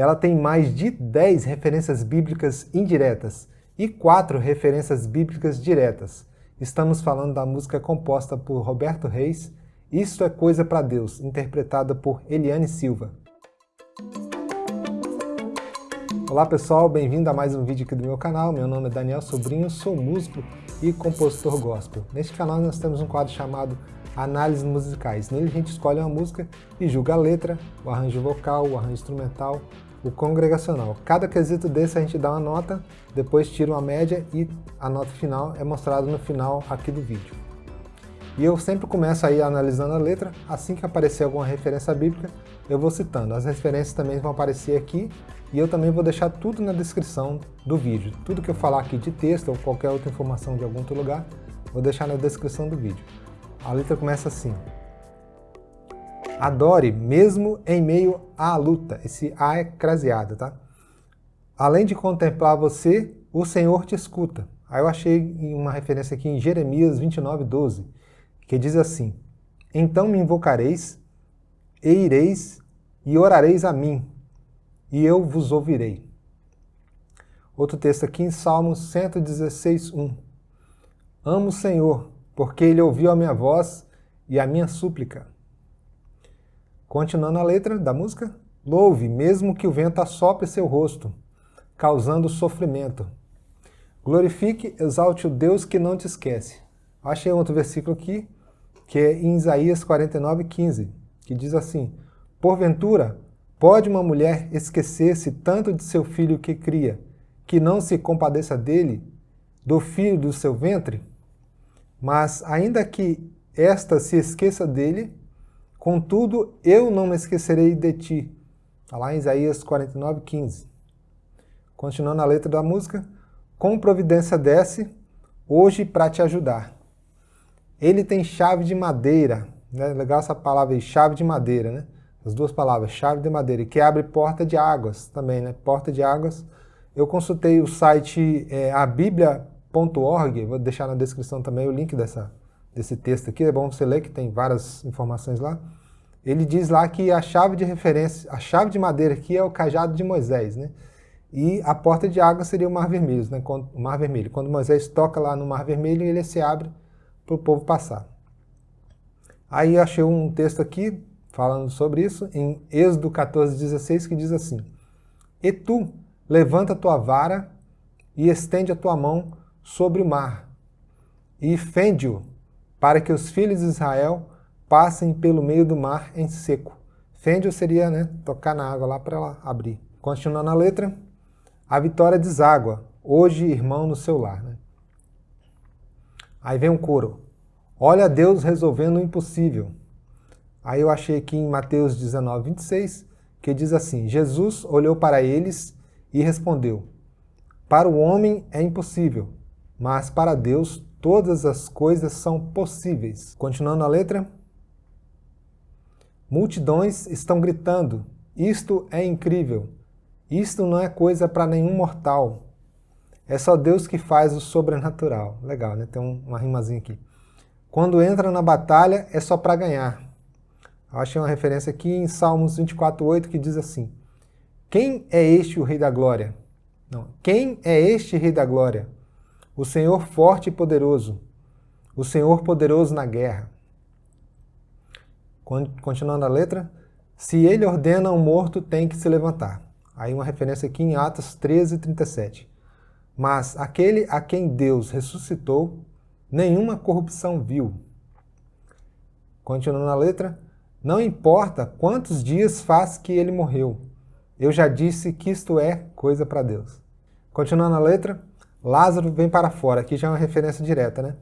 ela tem mais de 10 referências bíblicas indiretas e 4 referências bíblicas diretas. Estamos falando da música composta por Roberto Reis, Isto é Coisa para Deus, interpretada por Eliane Silva. Olá pessoal, bem-vindo a mais um vídeo aqui do meu canal. Meu nome é Daniel Sobrinho, sou músico e compositor gospel. Neste canal nós temos um quadro chamado Análises Musicais. Nele a gente escolhe uma música e julga a letra, o arranjo vocal, o arranjo instrumental, o congregacional. Cada quesito desse a gente dá uma nota, depois tira uma média e a nota final é mostrada no final aqui do vídeo. E eu sempre começo aí analisando a letra, assim que aparecer alguma referência bíblica, eu vou citando. As referências também vão aparecer aqui e eu também vou deixar tudo na descrição do vídeo. Tudo que eu falar aqui de texto ou qualquer outra informação de algum outro lugar, vou deixar na descrição do vídeo. A letra começa assim. Adore mesmo em meio à luta. Esse A é craseado, tá? Além de contemplar você, o Senhor te escuta. Aí eu achei uma referência aqui em Jeremias 29, 12, que diz assim, Então me invocareis, e ireis, e orareis a mim, e eu vos ouvirei. Outro texto aqui em Salmos 116, 1. Amo o Senhor, porque Ele ouviu a minha voz e a minha súplica. Continuando a letra da música, louve, mesmo que o vento assopre seu rosto, causando sofrimento. Glorifique, exalte o Deus que não te esquece. Achei outro versículo aqui, que é em Isaías 49, 15, que diz assim, Porventura, Pode uma mulher esquecer-se tanto de seu filho que cria, que não se compadeça dele, do filho do seu ventre? Mas, ainda que esta se esqueça dele, contudo, eu não me esquecerei de ti. Está lá em Isaías 49, 15. Continuando a letra da música, com providência desce, hoje para te ajudar. Ele tem chave de madeira, né? legal essa palavra aí, chave de madeira, né? as duas palavras, chave de madeira, que abre porta de águas também, né? Porta de águas. Eu consultei o site é, abiblia.org, vou deixar na descrição também o link dessa, desse texto aqui, é bom você ler que tem várias informações lá. Ele diz lá que a chave de referência, a chave de madeira aqui é o cajado de Moisés, né? E a porta de água seria o Mar Vermelho, né? O Mar Vermelho. Quando Moisés toca lá no Mar Vermelho, ele se abre para o povo passar. Aí eu achei um texto aqui falando sobre isso em Êxodo 14, 16, que diz assim, E tu, levanta a tua vara e estende a tua mão sobre o mar, e fende-o, para que os filhos de Israel passem pelo meio do mar em seco. Fende-o seria né, tocar na água lá para ela abrir. Continuando a letra, a vitória deságua, hoje irmão no seu lar. Né? Aí vem um coro. Olha Deus resolvendo o impossível. Aí eu achei aqui em Mateus 19, 26, que diz assim, Jesus olhou para eles e respondeu, Para o homem é impossível, mas para Deus todas as coisas são possíveis. Continuando a letra. Multidões estão gritando, isto é incrível, isto não é coisa para nenhum mortal. É só Deus que faz o sobrenatural. Legal, né? Tem uma rimazinha aqui. Quando entra na batalha é só para ganhar. Eu achei uma referência aqui em Salmos 24:8 que diz assim, Quem é este o Rei da Glória? Não. Quem é este Rei da Glória? O Senhor forte e poderoso, o Senhor poderoso na guerra. Continuando a letra, se ele ordena um morto, tem que se levantar. Aí uma referência aqui em Atos 13, 37. Mas aquele a quem Deus ressuscitou, nenhuma corrupção viu. Continuando a letra, não importa quantos dias faz que ele morreu. Eu já disse que isto é coisa para Deus. Continuando a letra, Lázaro vem para fora. Aqui já é uma referência direta, né?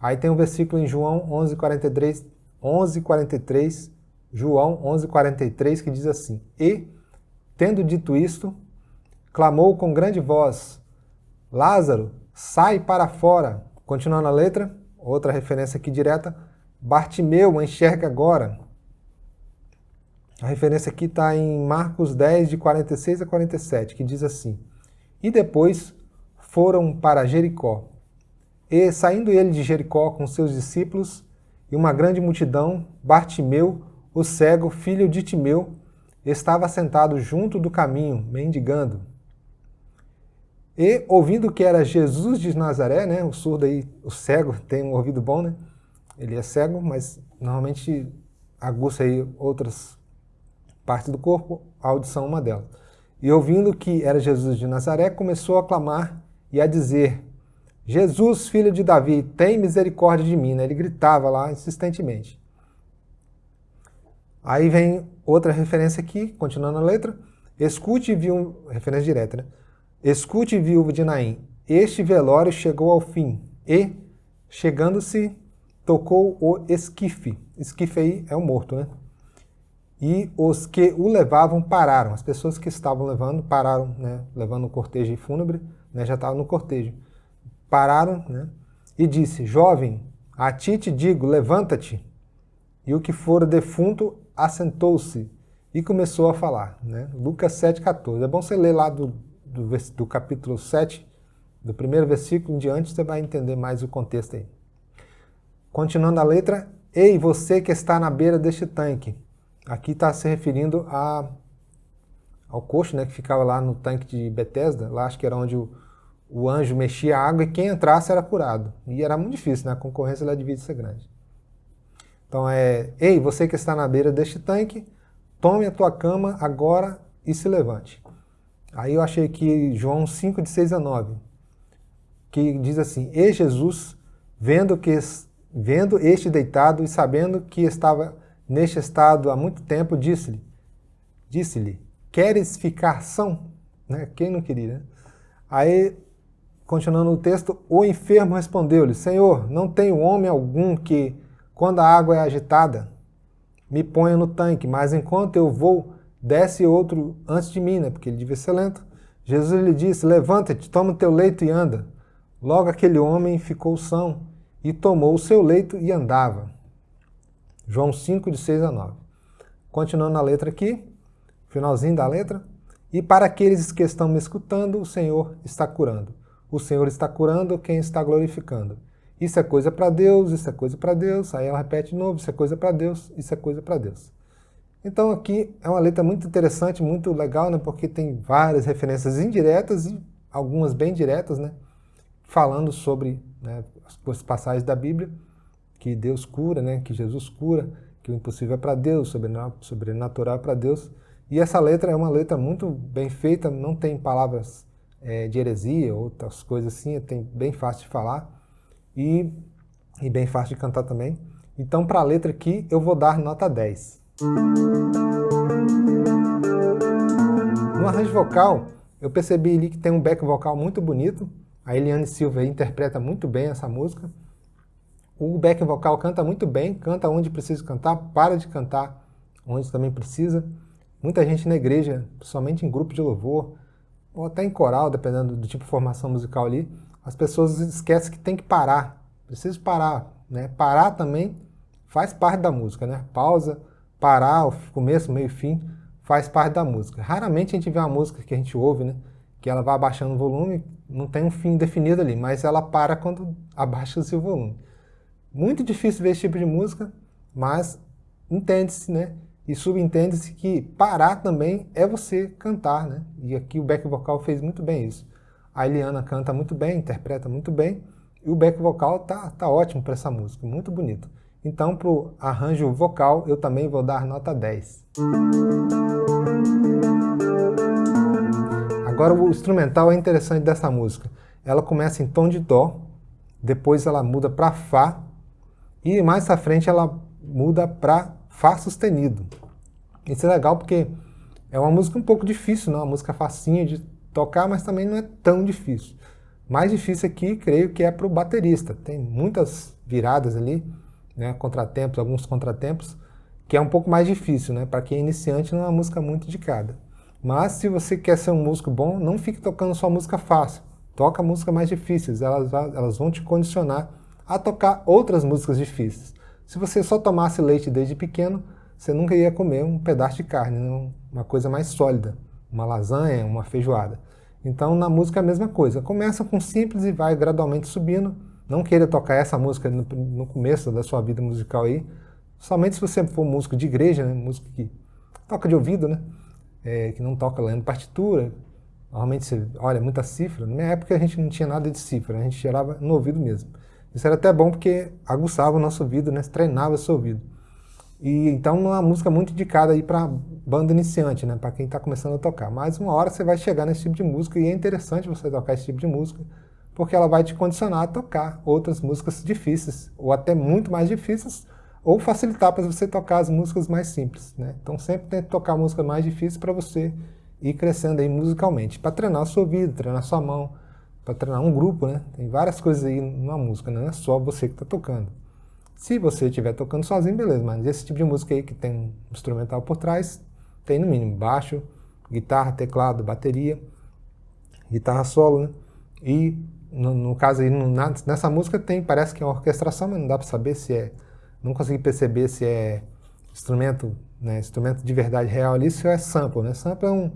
Aí tem um versículo em João 11:43, 11:43, João 11:43 que diz assim: E tendo dito isto, clamou com grande voz: Lázaro, sai para fora. Continuando a letra, outra referência aqui direta, Bartimeu, enxerga agora. A referência aqui está em Marcos 10, de 46 a 47, que diz assim, E depois foram para Jericó. E, saindo ele de Jericó com seus discípulos e uma grande multidão, Bartimeu, o cego, filho de Timeu, estava sentado junto do caminho, mendigando. E, ouvindo que era Jesus de Nazaré, né, o surdo aí, o cego, tem um ouvido bom, né? Ele é cego, mas normalmente aguça aí outras partes do corpo, a audição é uma delas. E ouvindo que era Jesus de Nazaré, começou a clamar e a dizer, Jesus, filho de Davi, tem misericórdia de mim. Né? Ele gritava lá insistentemente. Aí vem outra referência aqui, continuando a letra. Escute, viu, referência direta, né? Escute, viúva de Naim, este velório chegou ao fim, e, chegando-se, tocou o esquife. Esquife aí é o morto, né? E os que o levavam pararam. As pessoas que estavam levando pararam, né? Levando o cortejo fúnebre, né? Já estavam no cortejo. Pararam, né? E disse, jovem, a ti te digo, levanta-te. E o que fora defunto assentou-se e começou a falar. Né? Lucas 7,14. É bom você ler lá do do, do capítulo 7, do primeiro versículo em diante, você vai entender mais o contexto aí. Continuando a letra, Ei, você que está na beira deste tanque. Aqui está se referindo a, ao coxo né, que ficava lá no tanque de Betesda, lá acho que era onde o, o anjo mexia a água e quem entrasse era curado. E era muito difícil, né? a concorrência lá devia ser grande. Então é, Ei, você que está na beira deste tanque, tome a tua cama agora e se levante. Aí eu achei que João 5, de 6 a 9, que diz assim, E Jesus, vendo, que, vendo este deitado e sabendo que estava neste estado há muito tempo, disse-lhe, disse-lhe, queres ficar são? Né? Quem não queria, né? Aí, continuando o texto, o enfermo respondeu-lhe, Senhor, não tenho homem algum que, quando a água é agitada, me ponha no tanque, mas enquanto eu vou desce outro antes de mim, né? porque ele devia ser lento. Jesus lhe disse, levanta-te, toma o teu leito e anda. Logo aquele homem ficou são e tomou o seu leito e andava. João 5, de 6 a 9. Continuando a letra aqui, finalzinho da letra. E para aqueles que estão me escutando, o Senhor está curando. O Senhor está curando quem está glorificando. Isso é coisa para Deus, isso é coisa para Deus. Aí ela repete de novo, isso é coisa para Deus, isso é coisa para Deus. Então aqui é uma letra muito interessante, muito legal, né, porque tem várias referências indiretas e algumas bem diretas, né, falando sobre né, as passagens da Bíblia, que Deus cura, né, que Jesus cura, que o impossível é para Deus, sobrenatural é para Deus. E essa letra é uma letra muito bem feita, não tem palavras é, de heresia, outras coisas assim, tem bem fácil de falar e, e bem fácil de cantar também. Então, para a letra aqui, eu vou dar nota 10. No arranjo vocal, eu percebi ali que tem um back vocal muito bonito. A Eliane Silva interpreta muito bem essa música. O back vocal canta muito bem, canta onde precisa cantar, para de cantar onde também precisa. Muita gente na igreja, somente em grupo de louvor, ou até em coral, dependendo do tipo de formação musical ali, as pessoas esquecem que tem que parar. Precisa parar. Né? Parar também faz parte da música, né? Pausa, parar, o começo, meio e fim, faz parte da música. Raramente a gente vê uma música que a gente ouve, né? Que ela vai abaixando o volume, não tem um fim definido ali, mas ela para quando abaixa-se o volume. Muito difícil ver esse tipo de música, mas entende-se, né? E subentende-se que parar também é você cantar, né? E aqui o back vocal fez muito bem isso. A Eliana canta muito bem, interpreta muito bem, e o back vocal tá, tá ótimo para essa música, muito bonito. Então, para o arranjo vocal, eu também vou dar nota 10. Agora, o instrumental é interessante dessa música. Ela começa em tom de dó, depois ela muda para fá, e mais à frente ela muda para fá sustenido. Isso é legal porque é uma música um pouco difícil, não? uma música facinha de tocar, mas também não é tão difícil. Mais difícil aqui, creio que é para o baterista. Tem muitas viradas ali, né, contratempos, alguns contratempos, que é um pouco mais difícil, né? Para quem é iniciante não é uma música muito indicada. Mas se você quer ser um músico bom, não fique tocando só música fácil. Toca músicas mais difíceis, elas, elas vão te condicionar a tocar outras músicas difíceis. Se você só tomasse leite desde pequeno, você nunca ia comer um pedaço de carne, né? uma coisa mais sólida, uma lasanha, uma feijoada. Então na música é a mesma coisa. Começa com simples e vai gradualmente subindo, não queira tocar essa música no, no, começo da sua vida musical aí, somente se você for músico de igreja, né, músico que toca de ouvido, né? É, que não toca lendo partitura. Normalmente você olha muita cifra. Na minha época a gente não tinha nada de cifra, a gente gerava no ouvido mesmo. Isso era até bom porque aguçava o nosso ouvido, né? treinava esse ouvido. E então é uma música muito indicada aí para banda iniciante, né? Para quem está começando a tocar. Mas uma hora você vai chegar nesse tipo de música e é interessante você tocar esse tipo de música, porque ela vai te condicionar a tocar outras músicas difíceis, ou até muito mais difíceis, ou facilitar para você tocar as músicas mais simples, né? Então sempre tente tocar música mais difícil para você ir crescendo aí musicalmente, para treinar o seu ouvido, treinar a sua mão, para treinar um grupo, né? Tem várias coisas aí numa música, não é só você que está tocando. Se você estiver tocando sozinho, beleza, mas esse tipo de música aí que tem um instrumental por trás, tem no mínimo baixo, guitarra, teclado, bateria, guitarra solo, né? E no, no caso aí, no, nessa música tem, parece que é uma orquestração, mas não dá para saber se é, não consegui perceber se é instrumento, né, instrumento de verdade real ali, se é sample, né? Sample é um,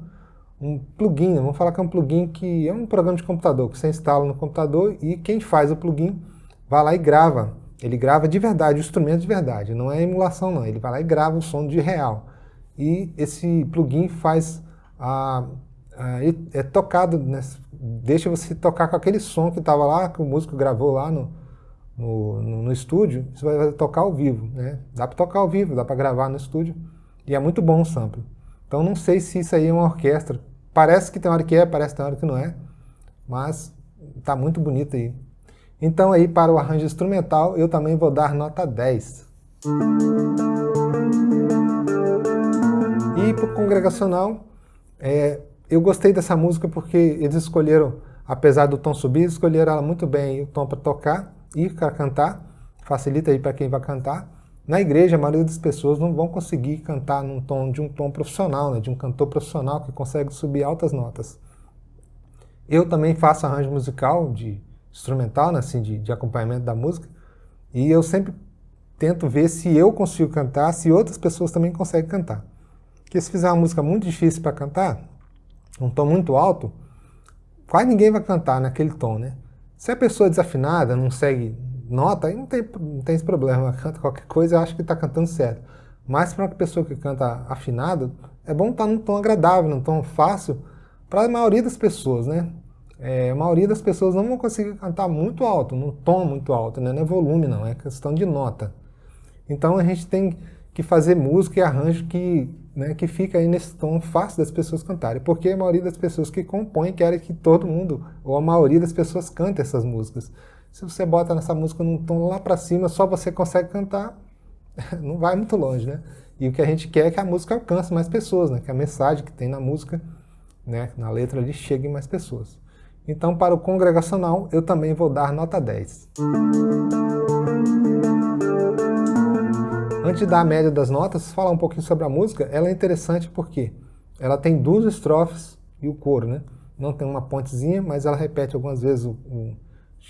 um plugin, vamos falar que é um plugin que é um programa de computador, que você instala no computador e quem faz o plugin vai lá e grava ele grava de verdade, o instrumento de verdade, não é emulação não, ele vai lá e grava o som de real. E esse plugin faz, a, a é tocado, né, deixa você tocar com aquele som que estava lá, que o músico gravou lá no, no, no, no estúdio, você vai tocar ao vivo. Né? Dá para tocar ao vivo, dá para gravar no estúdio, e é muito bom o sample. Então não sei se isso aí é uma orquestra, parece que tem hora que é, parece que tem hora que não é, mas está muito bonito aí. Então aí para o arranjo instrumental eu também vou dar nota 10. E para o congregacional, é, eu gostei dessa música porque eles escolheram, apesar do tom subir, escolheram ela muito bem, o tom para tocar e para cantar, facilita aí para quem vai cantar. Na igreja, a maioria das pessoas não vão conseguir cantar num tom de um tom profissional, né, de um cantor profissional que consegue subir altas notas. Eu também faço arranjo musical de instrumental, né, assim, de, de acompanhamento da música, e eu sempre tento ver se eu consigo cantar, se outras pessoas também conseguem cantar. Porque se fizer uma música muito difícil para cantar, um tom muito alto, quase ninguém vai cantar naquele tom, né? Se a pessoa é desafinada, não segue nota, aí não tem, não tem esse problema, canta qualquer coisa, eu acho que está cantando certo. Mas para uma pessoa que canta afinada, é bom estar tá num tom agradável, num tom fácil, para a maioria das pessoas, né? é, a maioria das pessoas não vão conseguir cantar muito alto, num tom muito alto, né? não é volume não, é questão de nota. Então a gente tem que fazer música e arranjo que, né, que fica aí nesse tom fácil das pessoas cantarem, porque a maioria das pessoas que compõem querem que todo mundo, ou a maioria das pessoas cante essas músicas. Se você bota nessa música num tom lá para cima, só você consegue cantar, não vai muito longe, né? E o que a gente quer é que a música alcance mais pessoas, né? Que a mensagem que tem na música, né, na letra ali, chegue mais pessoas. Então, para o congregacional, eu também vou dar nota 10. Antes de dar a média das notas, falar um pouquinho sobre a música, ela é interessante porque ela tem duas estrofes e o coro, né? Não tem uma pontezinha, mas ela repete algumas vezes o, o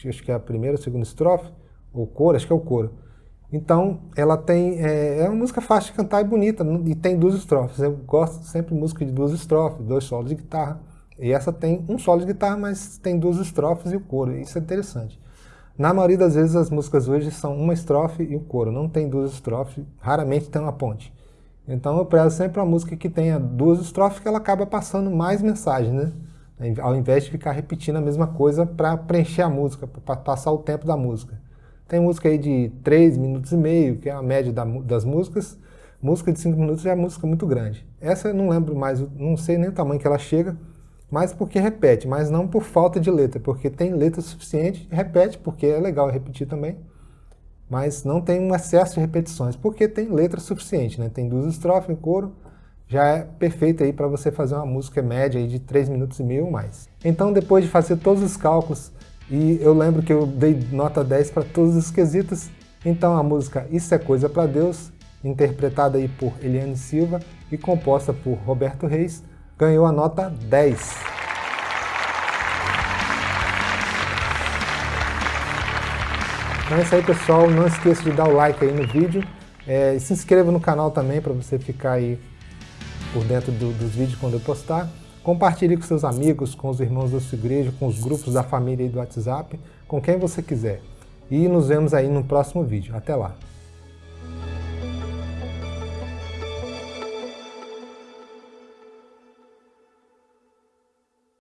acho que é a primeira ou segunda estrofe, ou coro, acho que é o coro. Então, ela tem, é, é, uma música fácil de cantar e bonita, e tem duas estrofes. Eu gosto sempre de música de duas estrofes, dois solos de guitarra. E essa tem um solo de guitarra, mas tem duas estrofes e o coro. Isso é interessante. Na maioria das vezes as músicas hoje são uma estrofe e o coro, não tem duas estrofes, raramente tem uma ponte. Então eu prezo sempre uma música que tenha duas estrofes que ela acaba passando mais mensagem, né? Ao invés de ficar repetindo a mesma coisa para preencher a música, para passar o tempo da música. Tem música aí de 3 minutos e meio, que é a média da, das músicas. Música de 5 minutos é música muito grande. Essa eu não lembro mais, não sei nem o tamanho que ela chega, mas porque repete, mas não por falta de letra, porque tem letra suficiente, repete, porque é legal repetir também, mas não tem um excesso de repetições, porque tem letra suficiente, né? tem duas estrofes em coro, já é perfeito aí para você fazer uma música média aí de 3 minutos e meio ou mais. Então depois de fazer todos os cálculos, e eu lembro que eu dei nota 10 para todos os quesitos, então a música Isso é Coisa para Deus, interpretada aí por Eliane Silva e composta por Roberto Reis, ganhou a nota 10. Então é isso aí, pessoal. Não esqueça de dar o like aí no vídeo. É, se inscreva no canal também para você ficar aí por dentro do, dos vídeos quando eu postar. Compartilhe com seus amigos, com os irmãos da sua igreja, com os grupos da família e do WhatsApp, com quem você quiser. E nos vemos aí no próximo vídeo. Até lá!